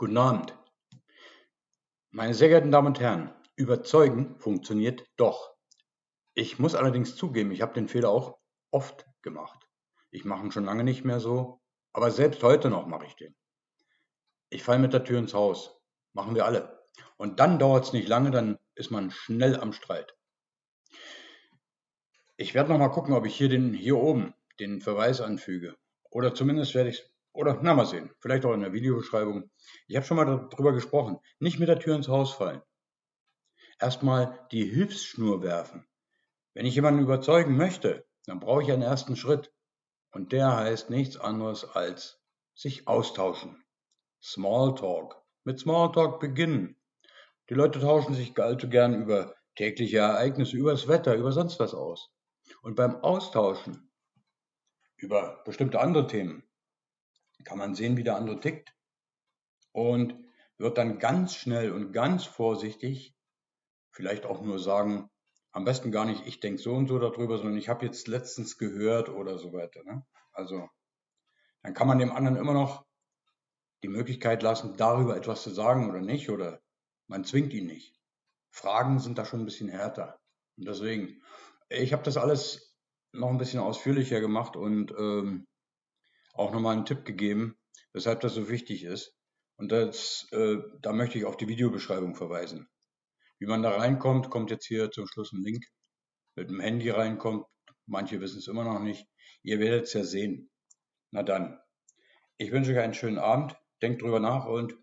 Guten Abend. Meine sehr geehrten Damen und Herren, überzeugen funktioniert doch. Ich muss allerdings zugeben, ich habe den Fehler auch oft gemacht. Ich mache ihn schon lange nicht mehr so, aber selbst heute noch mache ich den. Ich falle mit der Tür ins Haus. Machen wir alle. Und dann dauert es nicht lange, dann ist man schnell am Streit. Ich werde noch mal gucken, ob ich hier den hier oben den Verweis anfüge. Oder zumindest werde ich oder na mal sehen, vielleicht auch in der Videobeschreibung. Ich habe schon mal darüber gesprochen. Nicht mit der Tür ins Haus fallen. Erstmal die Hilfsschnur werfen. Wenn ich jemanden überzeugen möchte, dann brauche ich einen ersten Schritt. Und der heißt nichts anderes als sich austauschen. Smalltalk. Mit Smalltalk beginnen. Die Leute tauschen sich allzu gern über tägliche Ereignisse, über das Wetter, über sonst was aus. Und beim Austauschen über bestimmte andere Themen kann man sehen, wie der andere tickt und wird dann ganz schnell und ganz vorsichtig vielleicht auch nur sagen, am besten gar nicht, ich denke so und so darüber, sondern ich habe jetzt letztens gehört oder so weiter. Ne? Also dann kann man dem anderen immer noch die Möglichkeit lassen, darüber etwas zu sagen oder nicht, oder man zwingt ihn nicht. Fragen sind da schon ein bisschen härter. Und deswegen, ich habe das alles noch ein bisschen ausführlicher gemacht und ähm, auch nochmal einen Tipp gegeben, weshalb das so wichtig ist. Und das, äh, da möchte ich auf die Videobeschreibung verweisen. Wie man da reinkommt, kommt jetzt hier zum Schluss ein Link. Mit dem Handy reinkommt, manche wissen es immer noch nicht. Ihr werdet es ja sehen. Na dann, ich wünsche euch einen schönen Abend, denkt drüber nach und